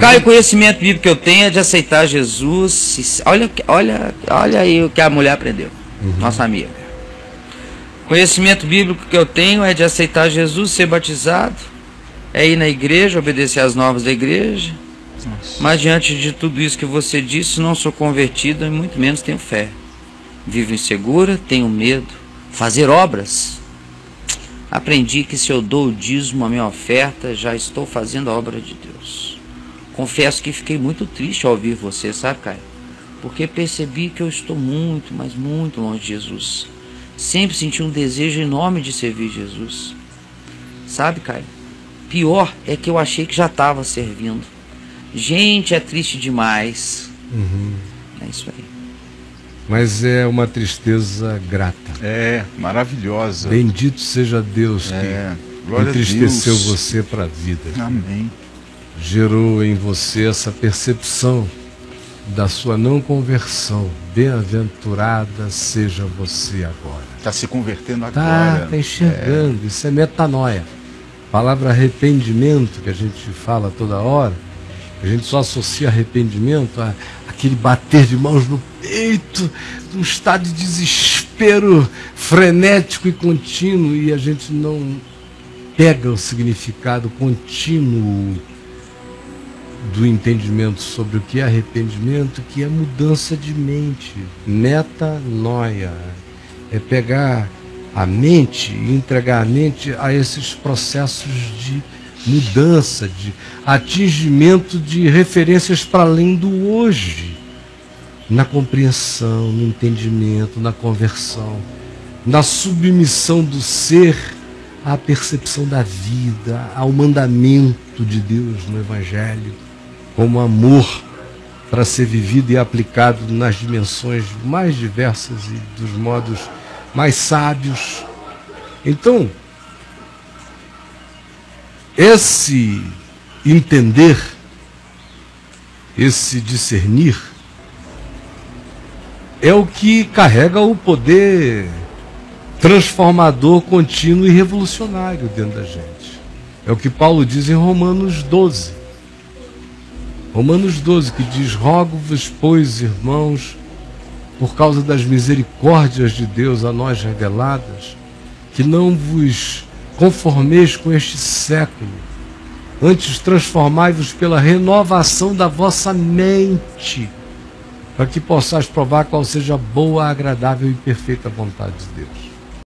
Caio, o conhecimento bíblico que eu tenho é de aceitar Jesus. Olha, olha, olha aí o que a mulher aprendeu, uhum. nossa amiga. Conhecimento bíblico que eu tenho é de aceitar Jesus, ser batizado, é ir na igreja, obedecer às normas da igreja. Nossa. Mas diante de tudo isso que você disse, não sou convertido e muito menos tenho fé. Vivo insegura, tenho medo. Fazer obras. Aprendi que se eu dou o dízimo, a minha oferta, já estou fazendo a obra de Deus. Confesso que fiquei muito triste ao ouvir você, sabe, Caio? Porque percebi que eu estou muito, mas muito longe de Jesus. Sempre senti um desejo enorme de servir Jesus. Sabe, Caio? Pior é que eu achei que já estava servindo. Gente, é triste demais. Uhum. É isso aí. Mas é uma tristeza grata. É, maravilhosa. Bendito seja Deus é, que entristeceu você para a vida. Amém gerou em você essa percepção da sua não conversão. Bem-aventurada seja você agora. Está se convertendo tá, agora. Está enxergando, é. isso é metanoia. A palavra arrependimento, que a gente fala toda hora, a gente só associa arrependimento a aquele bater de mãos no peito, um estado de desespero frenético e contínuo, e a gente não pega o significado contínuo do entendimento sobre o que é arrependimento, que é mudança de mente, metanoia. É pegar a mente e entregar a mente a esses processos de mudança, de atingimento de referências para além do hoje, na compreensão, no entendimento, na conversão, na submissão do ser à percepção da vida, ao mandamento de Deus no Evangelho como amor para ser vivido e aplicado nas dimensões mais diversas e dos modos mais sábios. Então, esse entender, esse discernir, é o que carrega o poder transformador, contínuo e revolucionário dentro da gente. É o que Paulo diz em Romanos 12. Romanos 12, que diz: Rogo-vos, pois, irmãos, por causa das misericórdias de Deus a nós reveladas, que não vos conformeis com este século, antes transformai-vos pela renovação da vossa mente, para que possais provar qual seja a boa, agradável e perfeita vontade de Deus.